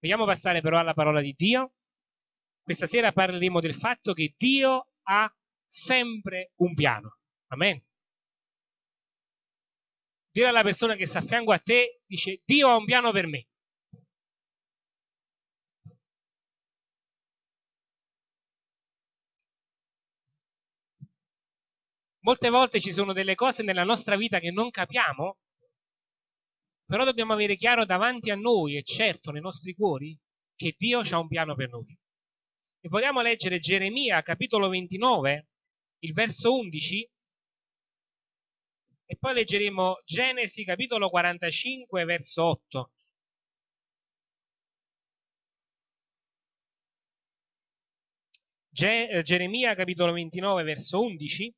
Vogliamo passare però alla parola di Dio? Questa sera parleremo del fatto che Dio ha sempre un piano. Amen. Dire alla persona che sta a fianco a te, dice Dio ha un piano per me. Molte volte ci sono delle cose nella nostra vita che non capiamo, però dobbiamo avere chiaro davanti a noi e certo nei nostri cuori che Dio ha un piano per noi. E vogliamo leggere Geremia capitolo 29, il verso 11, e poi leggeremo Genesi capitolo 45, verso 8. Ge- Geremia capitolo 29, verso 11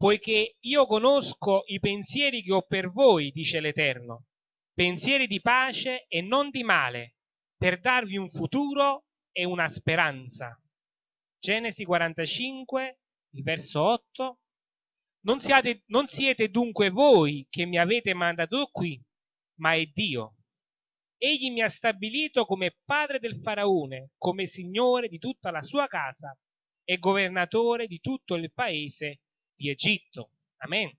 poiché io conosco i pensieri che ho per voi, dice l'Eterno, pensieri di pace e non di male, per darvi un futuro e una speranza. Genesi 45, il verso 8. Non siate, non siete dunque voi che mi avete mandato qui, ma è Dio. Egli mi ha stabilito come padre del faraone, come signore di tutta la sua casa e governatore di tutto il paese di Egitto. Amen.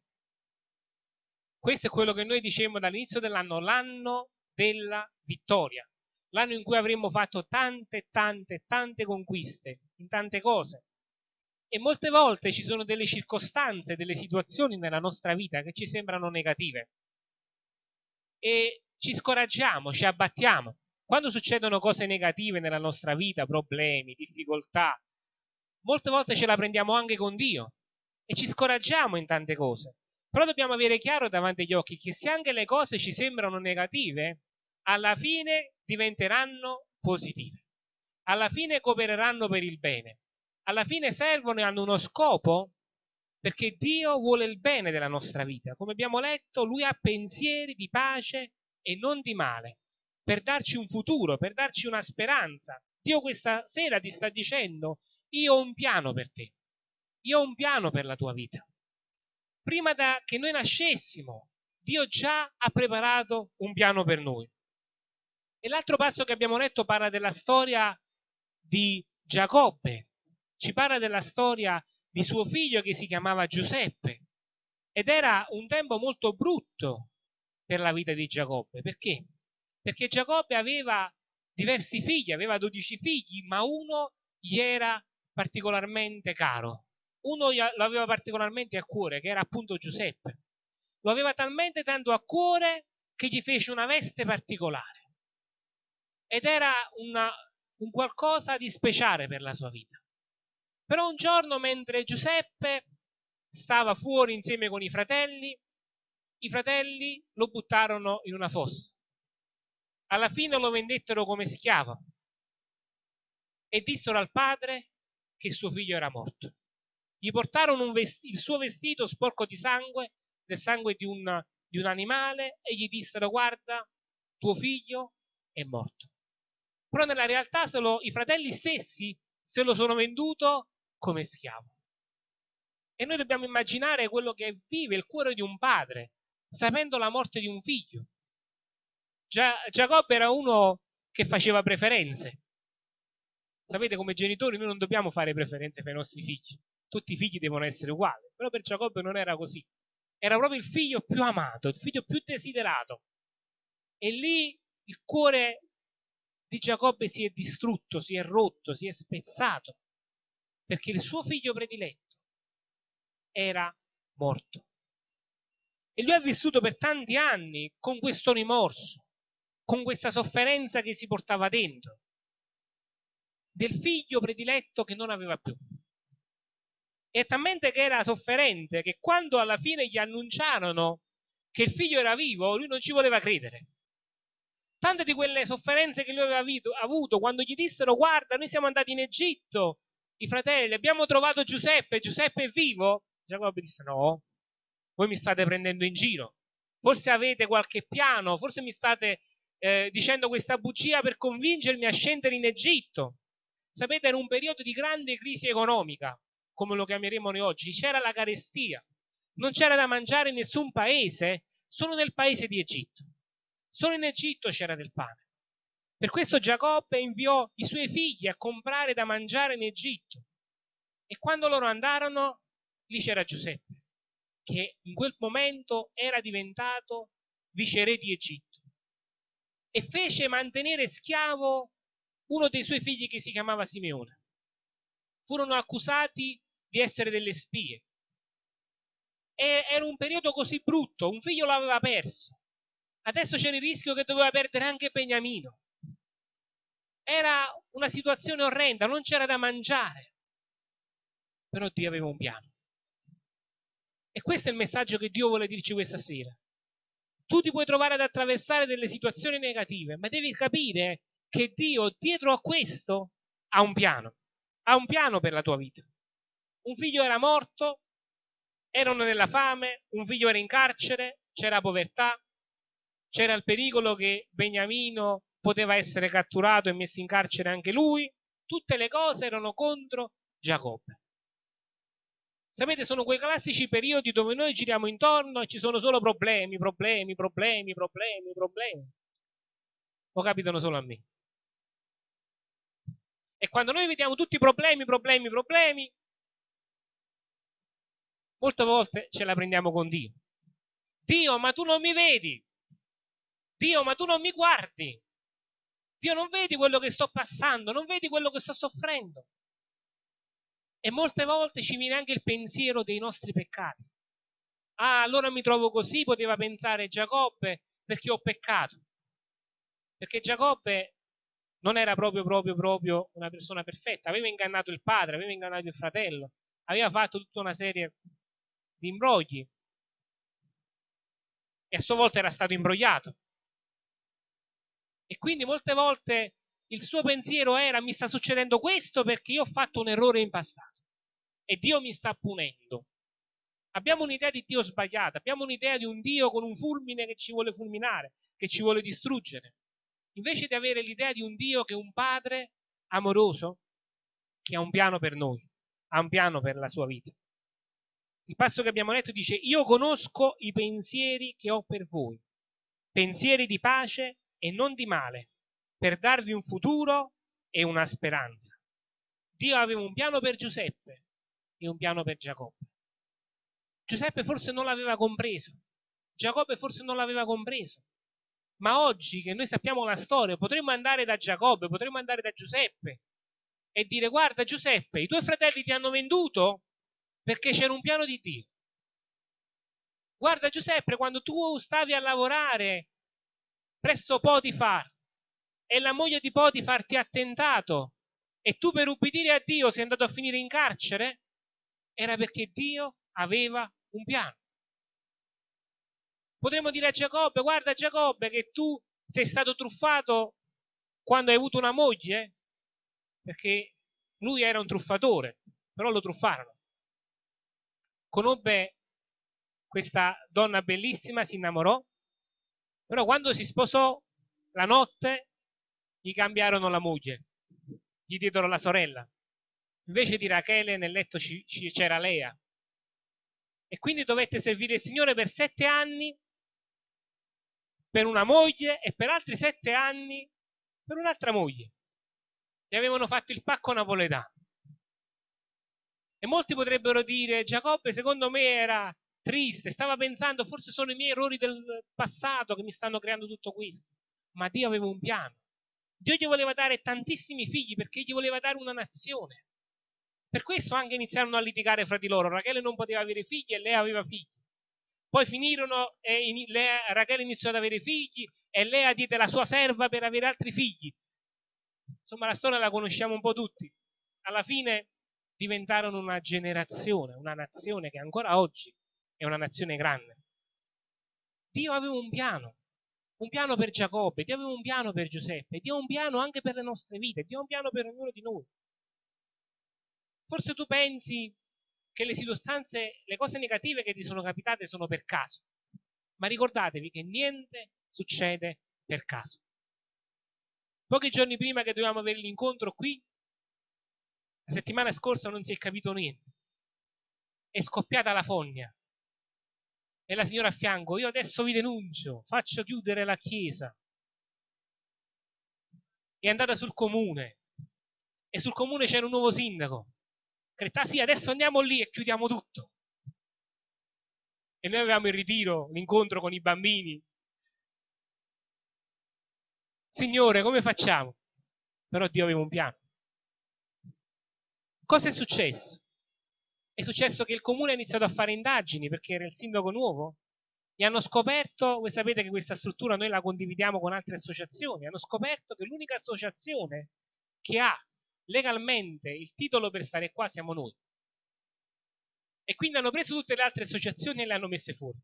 Questo è quello che noi dicemmo dall'inizio dell'anno, l'anno della vittoria, l'anno in cui avremmo fatto tante, tante, tante conquiste in tante cose. E molte volte ci sono delle circostanze, delle situazioni nella nostra vita che ci sembrano negative. E ci scoraggiamo, ci abbattiamo. Quando succedono cose negative nella nostra vita, problemi, difficoltà, molte volte ce la prendiamo anche con Dio e ci scoraggiamo in tante cose. Però dobbiamo avere chiaro davanti agli occhi che se anche le cose ci sembrano negative, alla fine diventeranno positive. Alla fine coopereranno per il bene. Alla fine servono e hanno uno scopo perché Dio vuole il bene della nostra vita. Come abbiamo letto, Lui ha pensieri di pace e non di male, per darci un futuro, per darci una speranza. Dio questa sera ti sta dicendo, io ho un piano per te. Io ho un piano per la tua vita. Prima da che noi nascessimo, Dio già ha preparato un piano per noi. E l'altro passo che abbiamo letto parla della storia di Giacobbe, ci parla della storia di suo figlio che si chiamava Giuseppe. Ed era un tempo molto brutto per la vita di Giacobbe. Perché? Perché Giacobbe aveva diversi figli, aveva dodici figli, ma uno gli era particolarmente caro uno lo aveva particolarmente a cuore, che era appunto Giuseppe. Lo aveva talmente tanto a cuore che gli fece una veste particolare. Ed era una, un qualcosa di speciale per la sua vita. Però un giorno, mentre Giuseppe stava fuori insieme con i fratelli, i fratelli lo buttarono in una fossa. Alla fine lo vendettero come schiavo e dissero al padre che suo figlio era morto. Gli portarono il suo vestito sporco di sangue, del sangue di un, di un animale, e gli dissero: Guarda, tuo figlio è morto. Però nella realtà solo i fratelli stessi se lo sono venduto come schiavo. E noi dobbiamo immaginare quello che vive il cuore di un padre, sapendo la morte di un figlio. Gia- Giacobbe era uno che faceva preferenze. Sapete, come genitori noi non dobbiamo fare preferenze per i nostri figli tutti i figli devono essere uguali. Però per Giacobbe non era così. Era proprio il figlio più amato, il figlio più desiderato. E lì il cuore di Giacobbe si è distrutto, si è rotto, si è spezzato, perché il suo figlio prediletto era morto. E lui ha vissuto per tanti anni con questo rimorso, con questa sofferenza che si portava dentro, del figlio prediletto che non aveva più e talmente che era sofferente che quando alla fine gli annunciarono che il figlio era vivo, lui non ci voleva credere. Tante di quelle sofferenze che lui aveva avuto quando gli dissero guarda, noi siamo andati in Egitto, i fratelli, abbiamo trovato Giuseppe, Giuseppe è vivo? Giacobbe disse no, voi mi state prendendo in giro, forse avete qualche piano, forse mi state eh, dicendo questa bugia per convincermi a scendere in Egitto. Sapete, era un periodo di grande crisi economica, come lo chiameremo noi oggi, c'era la carestia, non c'era da mangiare in nessun paese, solo nel paese di Egitto. Solo in Egitto c'era del pane. Per questo Giacobbe inviò i suoi figli a comprare da mangiare in Egitto. E quando loro andarono, lì c'era Giuseppe, che in quel momento era diventato viceré di Egitto. E fece mantenere schiavo uno dei suoi figli che si chiamava Simeone. Furono accusati di essere delle spie. E era un periodo così brutto, un figlio l'aveva perso. Adesso c'era il rischio che doveva perdere anche Beniamino. Era una situazione orrenda, non c'era da mangiare. Però Dio aveva un piano. E questo è il messaggio che Dio vuole dirci questa sera. Tu ti puoi trovare ad attraversare delle situazioni negative, ma devi capire che Dio dietro a questo ha un piano. Ha un piano per la tua vita. Un figlio era morto, erano nella fame, un figlio era in carcere, c'era povertà, c'era il pericolo che Beniamino poteva essere catturato e messo in carcere anche lui, tutte le cose erano contro Giacobbe. Sapete, sono quei classici periodi dove noi giriamo intorno e ci sono solo problemi, problemi, problemi, problemi, problemi. O capitano solo a me? E quando noi vediamo tutti i problemi, problemi, problemi, molte volte ce la prendiamo con Dio. Dio, ma tu non mi vedi. Dio, ma tu non mi guardi. Dio, non vedi quello che sto passando, non vedi quello che sto soffrendo. E molte volte ci viene anche il pensiero dei nostri peccati. Ah, allora mi trovo così, poteva pensare Giacobbe, perché ho peccato. Perché Giacobbe non era proprio, proprio, proprio una persona perfetta. Aveva ingannato il padre, aveva ingannato il fratello, aveva fatto tutta una serie di imbrogli. E a sua volta era stato imbrogliato. E quindi molte volte il suo pensiero era mi sta succedendo questo perché io ho fatto un errore in passato e Dio mi sta punendo. Abbiamo un'idea di Dio sbagliata, abbiamo un'idea di un Dio con un fulmine che ci vuole fulminare, che ci vuole distruggere. Invece di avere l'idea di un Dio che è un padre amoroso, che ha un piano per noi, ha un piano per la sua vita. Il passo che abbiamo letto dice, io conosco i pensieri che ho per voi, pensieri di pace e non di male, per darvi un futuro e una speranza. Dio aveva un piano per Giuseppe e un piano per Giacobbe. Giuseppe forse non l'aveva compreso, Giacobbe forse non l'aveva compreso, ma oggi che noi sappiamo la storia potremmo andare da Giacobbe, potremmo andare da Giuseppe e dire guarda Giuseppe, i tuoi fratelli ti hanno venduto perché c'era un piano di Dio. Guarda Giuseppe, quando tu stavi a lavorare presso Potifar e la moglie di Potifar ti ha tentato e tu per ubbidire a Dio sei andato a finire in carcere, era perché Dio aveva un piano. Potremmo dire a Giacobbe, guarda Giacobbe che tu sei stato truffato quando hai avuto una moglie, perché lui era un truffatore, però lo truffarono. Conobbe questa donna bellissima, si innamorò, però quando si sposò, la notte gli cambiarono la moglie, gli diedero la sorella. Invece di Rachele nel letto c'era Lea. E quindi dovette servire il Signore per sette anni per una moglie e per altri sette anni per un'altra moglie. Gli avevano fatto il pacco napoletano. E molti potrebbero dire, Giacobbe secondo me era triste, stava pensando forse sono i miei errori del passato che mi stanno creando tutto questo. Ma Dio aveva un piano. Dio gli voleva dare tantissimi figli perché gli voleva dare una nazione. Per questo anche iniziarono a litigare fra di loro. Rachele non poteva avere figli e lei aveva figli. Poi finirono e in, Lea, Rachele iniziò ad avere figli e Lea diede la sua serva per avere altri figli. Insomma, la storia la conosciamo un po' tutti. Alla fine diventarono una generazione, una nazione che ancora oggi è una nazione grande. Dio aveva un piano, un piano per Giacobbe, Dio aveva un piano per Giuseppe, Dio ha un piano anche per le nostre vite, Dio ha un piano per ognuno di noi. Forse tu pensi che le circostanze, le cose negative che ti sono capitate sono per caso, ma ricordatevi che niente succede per caso. Pochi giorni prima che dovevamo avere l'incontro qui, la settimana scorsa non si è capito niente. È scoppiata la fogna e la signora a fianco, io adesso vi denuncio, faccio chiudere la chiesa. è andata sul comune e sul comune c'era un nuovo sindaco. Creta, sì, adesso andiamo lì e chiudiamo tutto. E noi avevamo il ritiro, l'incontro con i bambini. Signore, come facciamo? Però Dio aveva un piano. Cosa è successo? È successo che il comune ha iniziato a fare indagini perché era il sindaco nuovo e hanno scoperto, voi sapete che questa struttura noi la condividiamo con altre associazioni, hanno scoperto che l'unica associazione che ha legalmente il titolo per stare qua siamo noi. E quindi hanno preso tutte le altre associazioni e le hanno messe fuori.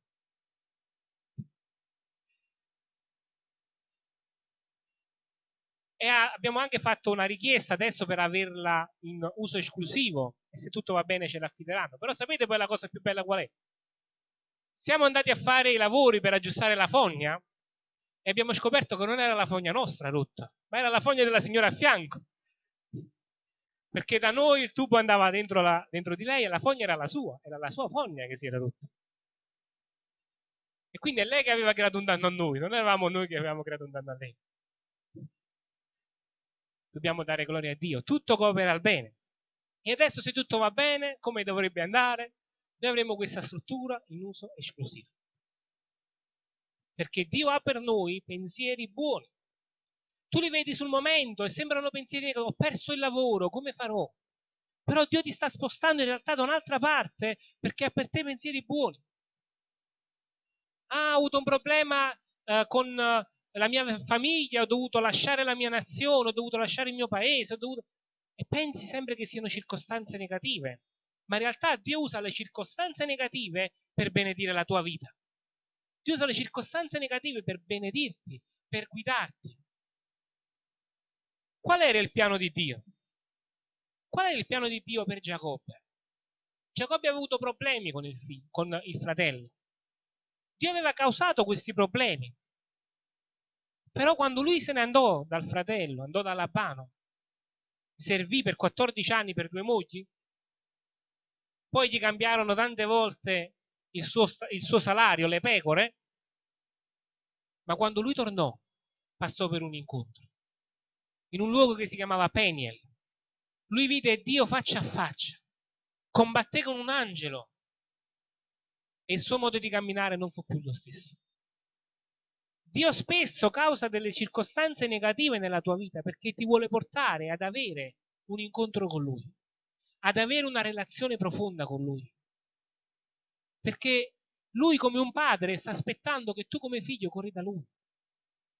E abbiamo anche fatto una richiesta adesso per averla in uso esclusivo e se tutto va bene ce l'affideranno. Però sapete poi la cosa più bella qual è? Siamo andati a fare i lavori per aggiustare la fogna e abbiamo scoperto che non era la fogna nostra rotta, ma era la fogna della signora a fianco. Perché da noi il tubo andava dentro, la, dentro di lei e la fogna era la sua, era la sua fogna che si era rotta. E quindi è lei che aveva creato un danno a noi, non eravamo noi che avevamo creato un danno a lei. Dobbiamo dare gloria a Dio, tutto coopera al bene. E adesso se tutto va bene, come dovrebbe andare, noi avremo questa struttura in uso esclusivo. Perché Dio ha per noi pensieri buoni. Tu li vedi sul momento e sembrano pensieri che ho perso il lavoro, come farò? Però Dio ti sta spostando in realtà da un'altra parte perché ha per te pensieri buoni. Ho avuto un problema eh, con eh, la mia famiglia, ho dovuto lasciare la mia nazione, ho dovuto lasciare il mio paese, ho dovuto... e pensi sempre che siano circostanze negative ma in realtà Dio usa le circostanze negative per benedire la tua vita. Dio usa le circostanze negative per benedirti, per guidarti. Qual era il piano di Dio? Qual era il piano di Dio per Giacobbe? Giacobbe aveva avuto problemi con il, figlio, con il fratello. Dio aveva causato questi problemi. Però quando lui se ne andò dal fratello, andò da Labano, servì per 14 anni per due mogli, poi gli cambiarono tante volte il suo, il suo salario, le pecore, ma quando lui tornò passò per un incontro, in un luogo che si chiamava Peniel. Lui vide Dio faccia a faccia, combatté con un angelo e il suo modo di camminare non fu più lo stesso. Dio spesso causa delle circostanze negative nella tua vita perché ti vuole portare ad avere un incontro con Lui ad avere una relazione profonda con lui. Perché lui come un padre sta aspettando che tu come figlio corri da lui,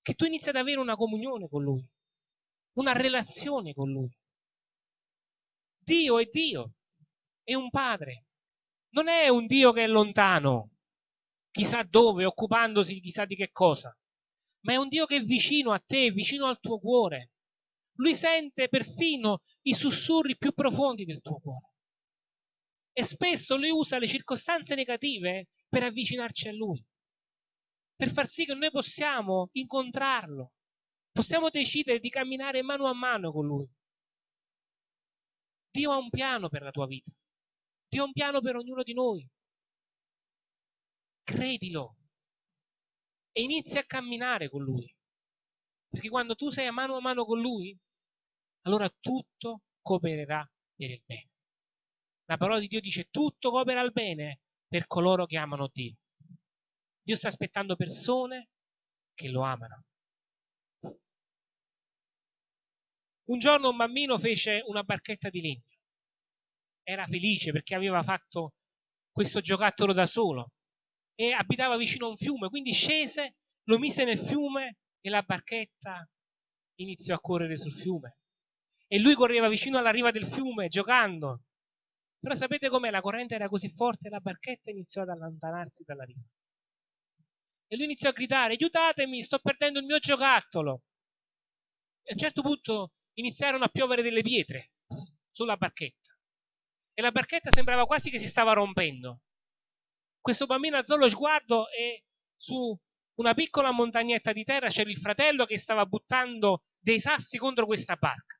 che tu inizi ad avere una comunione con lui, una relazione con lui. Dio è Dio, è un padre, non è un Dio che è lontano, chissà dove, occupandosi chissà di che cosa, ma è un Dio che è vicino a te, vicino al tuo cuore. Lui sente perfino i sussurri più profondi del tuo cuore. E spesso lui usa le circostanze negative per avvicinarci a lui, per far sì che noi possiamo incontrarlo, possiamo decidere di camminare mano a mano con lui. Dio ha un piano per la tua vita, Dio ha un piano per ognuno di noi. Credilo e inizia a camminare con lui. Perché quando tu sei a mano a mano con lui, allora tutto coopererà per il bene. La parola di Dio dice tutto coopera al bene per coloro che amano Dio. Dio sta aspettando persone che lo amano. Un giorno un bambino fece una barchetta di legno. Era felice perché aveva fatto questo giocattolo da solo e abitava vicino a un fiume, quindi scese, lo mise nel fiume e la barchetta iniziò a correre sul fiume e lui correva vicino alla riva del fiume giocando. Però sapete com'è? La corrente era così forte e la barchetta iniziò ad allontanarsi dalla riva. E lui iniziò a gridare, aiutatemi, sto perdendo il mio giocattolo. E a un certo punto iniziarono a piovere delle pietre sulla barchetta. E la barchetta sembrava quasi che si stava rompendo. Questo bambino alzò lo sguardo e su una piccola montagnetta di terra c'era il fratello che stava buttando dei sassi contro questa barca.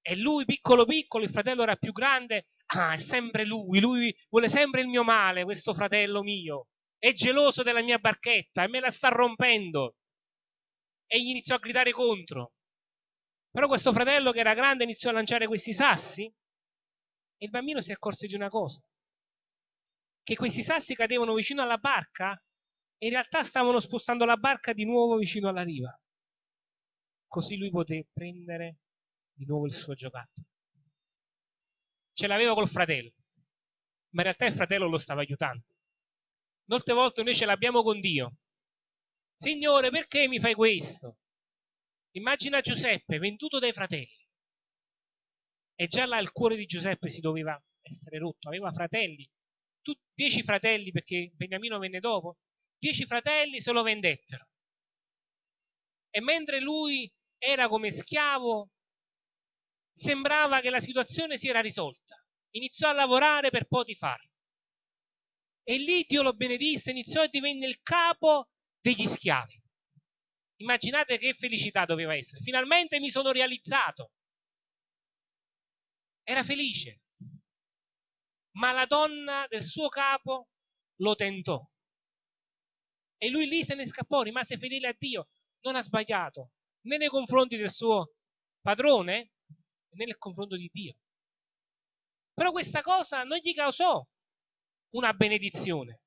E lui, piccolo piccolo, il fratello era più grande. Ah, è sempre lui, lui vuole sempre il mio male, questo fratello mio. È geloso della mia barchetta e me la sta rompendo. E gli iniziò a gridare contro. Però questo fratello che era grande iniziò a lanciare questi sassi e il bambino si accorse di una cosa, che questi sassi cadevano vicino alla barca e in realtà stavano spostando la barca di nuovo vicino alla riva. Così lui poté prendere di nuovo il suo giocattolo. Ce l'aveva col fratello, ma in realtà il fratello lo stava aiutando. Molte volte noi ce l'abbiamo con Dio. Signore, perché mi fai questo? Immagina Giuseppe venduto dai fratelli. E già là il cuore di Giuseppe si doveva essere rotto. Aveva fratelli, tu, dieci fratelli perché Beniamino venne dopo, dieci fratelli se lo vendettero. E mentre lui era come schiavo, sembrava che la situazione si era risolta. Iniziò a lavorare per Potifar. E lì Dio lo benedisse, iniziò e divenne il capo degli schiavi. Immaginate che felicità doveva essere. Finalmente mi sono realizzato. Era felice. Ma la donna del suo capo lo tentò. E lui lì se ne scappò, rimase fedele a Dio. Non ha sbagliato né nei confronti del suo padrone né nel confronto di Dio. Però questa cosa non gli causò una benedizione,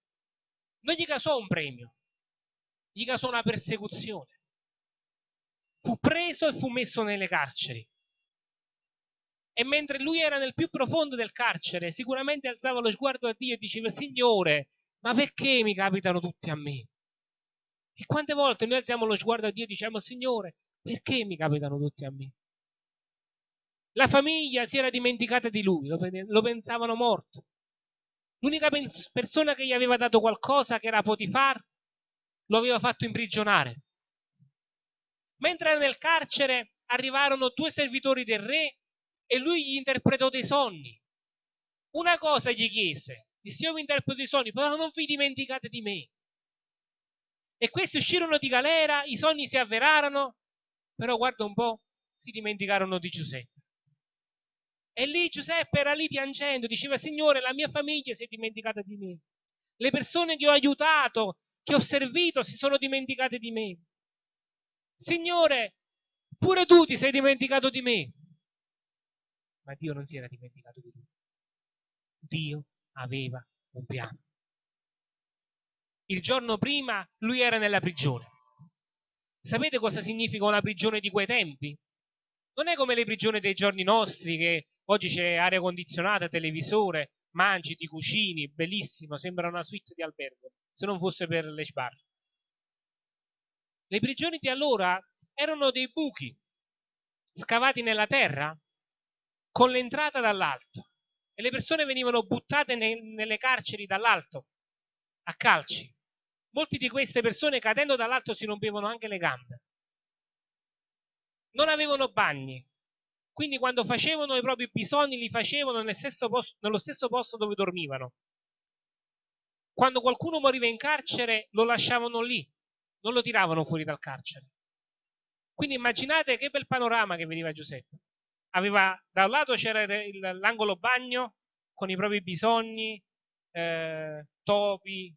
non gli causò un premio, gli causò una persecuzione. Fu preso e fu messo nelle carceri. E mentre lui era nel più profondo del carcere, sicuramente alzava lo sguardo a Dio e diceva, Signore, ma perché mi capitano tutti a me? E quante volte noi alziamo lo sguardo a Dio e diciamo, Signore, perché mi capitano tutti a me? La famiglia si era dimenticata di lui, lo, pensavano morto. L'unica persona che gli aveva dato qualcosa, che era Potifar, lo aveva fatto imprigionare. Mentre era nel carcere, arrivarono due servitori del re e lui gli interpretò dei sogni. Una cosa gli chiese, disse io vi interpreto i sogni, però non vi dimenticate di me. E questi uscirono di galera, i sogni si avverarono, però guarda un po', si dimenticarono di Giuseppe. E lì Giuseppe era lì piangendo, diceva, Signore, la mia famiglia si è dimenticata di me. Le persone che ho aiutato, che ho servito, si sono dimenticate di me. Signore, pure tu ti sei dimenticato di me. Ma Dio non si era dimenticato di lui. Dio aveva un piano. Il giorno prima lui era nella prigione. Sapete cosa significa una prigione di quei tempi? Non è come le prigioni dei giorni nostri che oggi c'è aria condizionata, televisore, mangi, ti cucini, bellissimo, sembra una suite di albergo, se non fosse per le sbarre. Le prigioni di allora erano dei buchi scavati nella terra con l'entrata dall'alto e le persone venivano buttate ne, nelle carceri dall'alto a calci. Molte di queste persone cadendo dall'alto si rompevano anche le gambe. Non avevano bagni, quindi quando facevano i propri bisogni li facevano nel stesso posto, nello stesso posto dove dormivano. Quando qualcuno moriva in carcere lo lasciavano lì, non lo tiravano fuori dal carcere. Quindi immaginate che bel panorama che veniva Giuseppe. Aveva, da un lato c'era l'angolo bagno con i propri bisogni, eh, topi,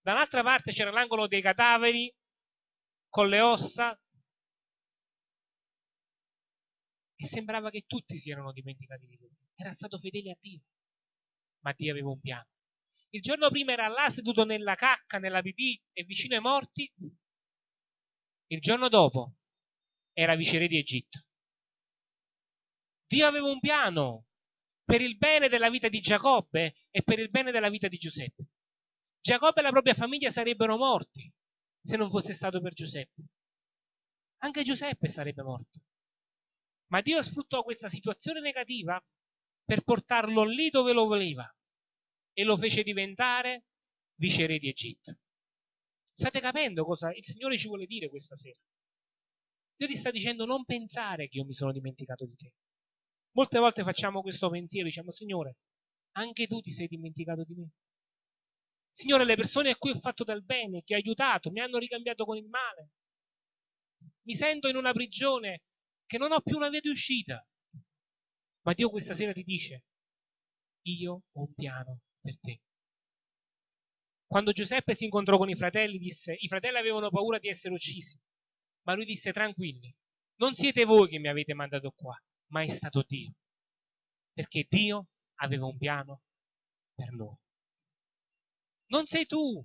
dall'altra parte c'era l'angolo dei cadaveri con le ossa e sembrava che tutti si erano dimenticati di lui. Era stato fedele a Dio, ma Dio aveva un piano. Il giorno prima era là seduto nella cacca, nella pipì e vicino ai morti. Il giorno dopo era viceré di Egitto. Dio aveva un piano per il bene della vita di Giacobbe e per il bene della vita di Giuseppe. Giacobbe e la propria famiglia sarebbero morti se non fosse stato per Giuseppe. Anche Giuseppe sarebbe morto. Ma Dio sfruttò questa situazione negativa per portarlo lì dove lo voleva e lo fece diventare viceré di Egitto. State capendo cosa il Signore ci vuole dire questa sera? Dio ti sta dicendo non pensare che io mi sono dimenticato di te. Molte volte facciamo questo pensiero, diciamo Signore, anche tu ti sei dimenticato di me. Signore, le persone a cui ho fatto del bene, che ho aiutato, mi hanno ricambiato con il male. Mi sento in una prigione che non ho più una via di uscita. Ma Dio questa sera ti dice, io ho un piano per te. Quando Giuseppe si incontrò con i fratelli, disse, i fratelli avevano paura di essere uccisi, ma lui disse tranquilli, non siete voi che mi avete mandato qua, ma è stato Dio. Perché Dio aveva un piano per noi. Non sei tu,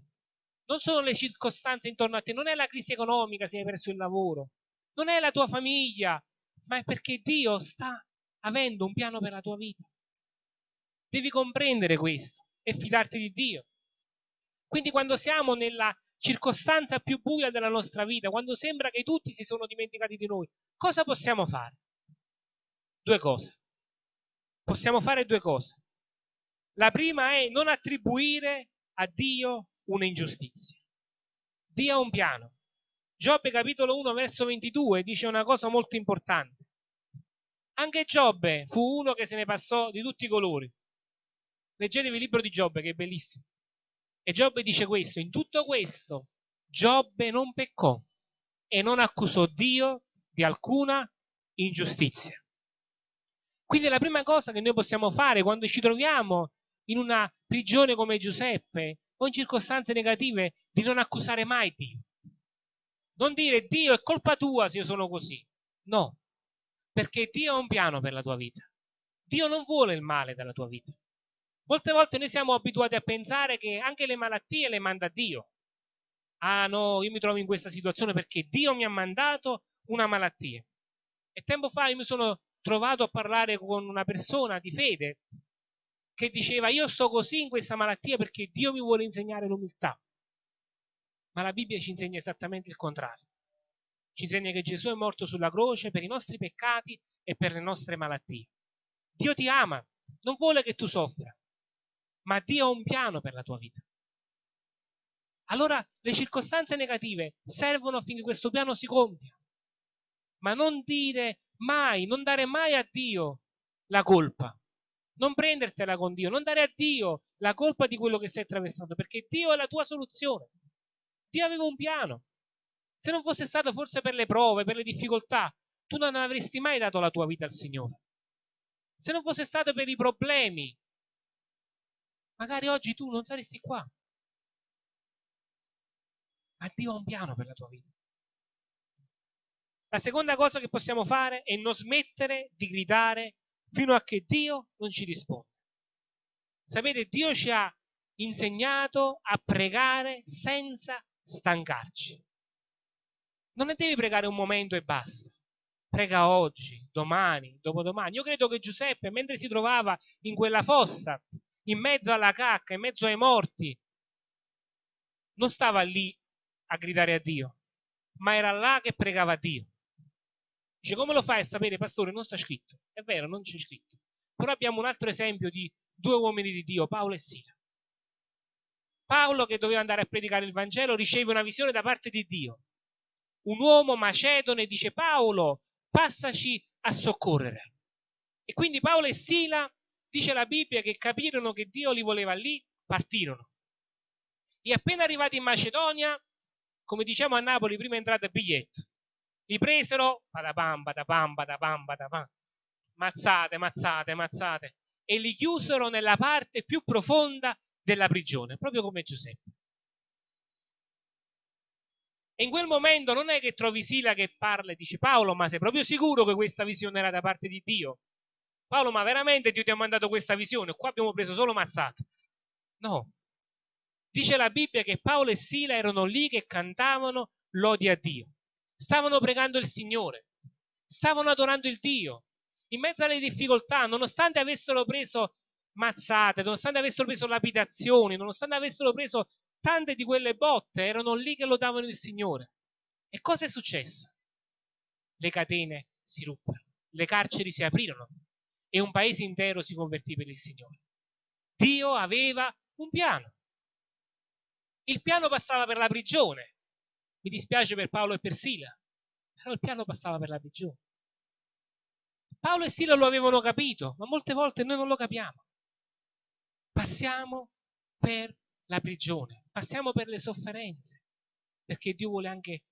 non sono le circostanze intorno a te, non è la crisi economica se hai perso il lavoro, non è la tua famiglia, ma è perché Dio sta avendo un piano per la tua vita. Devi comprendere questo e fidarti di Dio. Quindi quando siamo nella circostanza più buia della nostra vita, quando sembra che tutti si sono dimenticati di noi, cosa possiamo fare? Due cose. Possiamo fare due cose. La prima è non attribuire a Dio un'ingiustizia. Dio ha un piano. Giobbe capitolo 1 verso 22 dice una cosa molto importante. Anche Giobbe fu uno che se ne passò di tutti i colori. Leggetevi il libro di Giobbe che è bellissimo. E Giobbe dice questo, in tutto questo Giobbe non peccò e non accusò Dio di alcuna ingiustizia. Quindi la prima cosa che noi possiamo fare quando ci troviamo in una prigione come Giuseppe o in circostanze negative di non accusare mai Dio. Non dire Dio è colpa tua se io sono così. No, perché Dio ha un piano per la tua vita. Dio non vuole il male della tua vita. Molte volte noi siamo abituati a pensare che anche le malattie le manda Dio. Ah no, io mi trovo in questa situazione perché Dio mi ha mandato una malattia. E tempo fa io mi sono trovato a parlare con una persona di fede che diceva io sto così in questa malattia perché Dio mi vuole insegnare l'umiltà. Ma la Bibbia ci insegna esattamente il contrario. Ci insegna che Gesù è morto sulla croce per i nostri peccati e per le nostre malattie. Dio ti ama, non vuole che tu soffra, ma Dio ha un piano per la tua vita. Allora le circostanze negative servono affinché questo piano si compia, ma non dire mai, non dare mai a Dio la colpa, non prendertela con Dio, non dare a Dio la colpa di quello che stai attraversando, perché Dio è la tua soluzione. Dio aveva un piano. Se non fosse stato forse per le prove, per le difficoltà, tu non avresti mai dato la tua vita al Signore. Se non fosse stato per i problemi, magari oggi tu non saresti qua. Ma Dio ha un piano per la tua vita. La seconda cosa che possiamo fare è non smettere di gridare fino a che Dio non ci risponde. Sapete, Dio ci ha insegnato a pregare senza stancarci. Non ne devi pregare un momento e basta. Prega oggi, domani, dopodomani. Io credo che Giuseppe, mentre si trovava in quella fossa, in mezzo alla cacca, in mezzo ai morti, non stava lì a gridare a Dio, ma era là che pregava Dio. Dice, come lo fai a sapere, pastore? Non sta scritto. È vero, non c'è scritto. Però abbiamo un altro esempio di due uomini di Dio, Paolo e Sila. Paolo, che doveva andare a predicare il Vangelo, riceve una visione da parte di Dio. Un uomo macedone dice, Paolo, passaci a soccorrere. E quindi Paolo e Sila, dice la Bibbia, che capirono che Dio li voleva lì, partirono. E appena arrivati in Macedonia, come diciamo a Napoli, prima entrata biglietto li presero, badabam, badabam, badabam, badabam, mazzate, mazzate, mazzate, e li chiusero nella parte più profonda della prigione, proprio come Giuseppe. E in quel momento non è che trovi Sila che parla e dice Paolo, ma sei proprio sicuro che questa visione era da parte di Dio? Paolo, ma veramente Dio ti ha mandato questa visione? Qua abbiamo preso solo mazzate. No. Dice la Bibbia che Paolo e Sila erano lì che cantavano lodi a Dio stavano pregando il Signore, stavano adorando il Dio. In mezzo alle difficoltà, nonostante avessero preso mazzate, nonostante avessero preso lapidazioni, nonostante avessero preso tante di quelle botte, erano lì che lodavano il Signore. E cosa è successo? Le catene si ruppero, le carceri si aprirono e un paese intero si convertì per il Signore. Dio aveva un piano. Il piano passava per la prigione, mi dispiace per Paolo e per Sila, però il piano passava per la prigione. Paolo e Sila lo avevano capito, ma molte volte noi non lo capiamo. Passiamo per la prigione, passiamo per le sofferenze, perché Dio vuole anche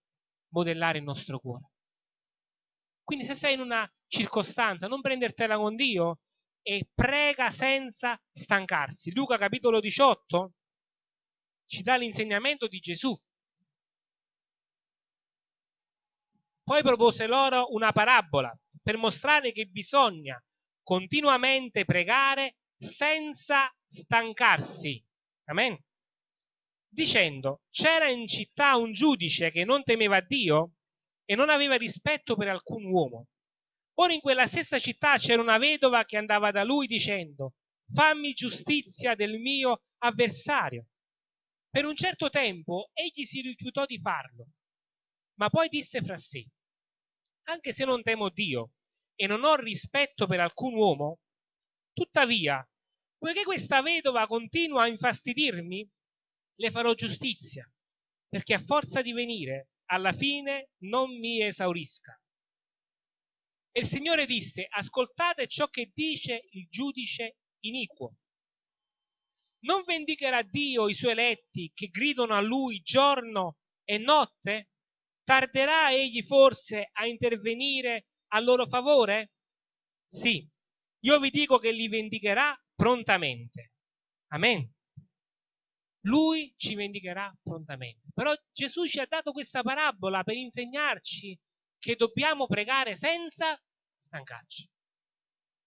modellare il nostro cuore. Quindi se sei in una circostanza, non prendertela con Dio e prega senza stancarsi. Luca capitolo 18 ci dà l'insegnamento di Gesù Poi propose loro una parabola per mostrare che bisogna continuamente pregare senza stancarsi. Amen. Dicendo, c'era in città un giudice che non temeva Dio e non aveva rispetto per alcun uomo. Ora in quella stessa città c'era una vedova che andava da lui dicendo, fammi giustizia del mio avversario. Per un certo tempo egli si rifiutò di farlo, ma poi disse fra sé, anche se non temo Dio e non ho rispetto per alcun uomo, tuttavia, poiché questa vedova continua a infastidirmi, le farò giustizia, perché a forza di venire, alla fine non mi esaurisca. E il Signore disse, ascoltate ciò che dice il giudice iniquo. Non vendicherà Dio i suoi eletti che gridano a lui giorno e notte? Tarderà egli forse a intervenire a loro favore? Sì, io vi dico che li vendicherà prontamente. Amen. Lui ci vendicherà prontamente. Però Gesù ci ha dato questa parabola per insegnarci che dobbiamo pregare senza stancarci.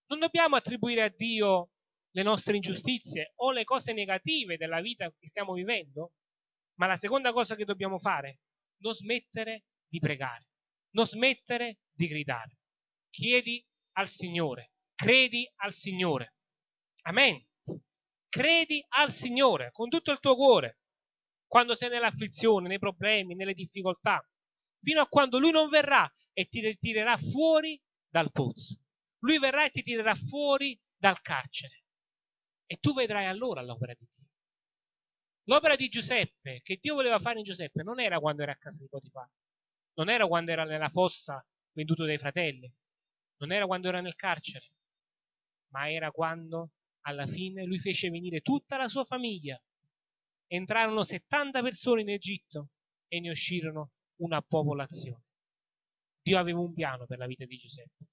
Non dobbiamo attribuire a Dio le nostre ingiustizie o le cose negative della vita che stiamo vivendo, ma la seconda cosa che dobbiamo fare, non smettere di pregare, non smettere di gridare. Chiedi al Signore, credi al Signore. Amen. Credi al Signore con tutto il tuo cuore, quando sei nell'afflizione, nei problemi, nelle difficoltà, fino a quando Lui non verrà e ti tirerà fuori dal pozzo. Lui verrà e ti tirerà fuori dal carcere. E tu vedrai allora l'opera di Dio. L'opera di Giuseppe, che Dio voleva fare in Giuseppe, non era quando era a casa di Potifar, non era quando era nella fossa venduto dai fratelli, non era quando era nel carcere, ma era quando alla fine lui fece venire tutta la sua famiglia. Entrarono 70 persone in Egitto e ne uscirono una popolazione. Dio aveva un piano per la vita di Giuseppe.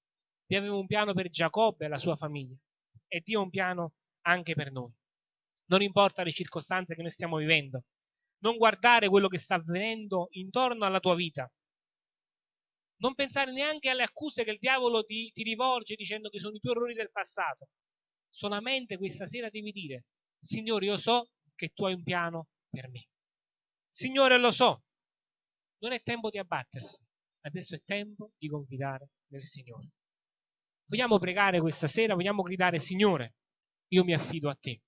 Dio aveva un piano per Giacobbe e la sua famiglia. E Dio ha un piano anche per noi. Non importa le circostanze che noi stiamo vivendo. Non guardare quello che sta avvenendo intorno alla tua vita. Non pensare neanche alle accuse che il diavolo ti, ti rivolge dicendo che sono i tuoi errori del passato. Solamente questa sera devi dire, Signore, io so che tu hai un piano per me. Signore, lo so. Non è tempo di abbattersi. Adesso è tempo di confidare nel Signore. Vogliamo pregare questa sera, vogliamo gridare, Signore, io mi affido a te.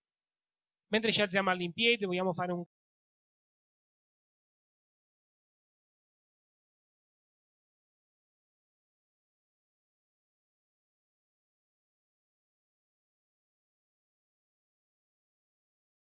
Mentre ci alziamo all'impiede, vogliamo fare un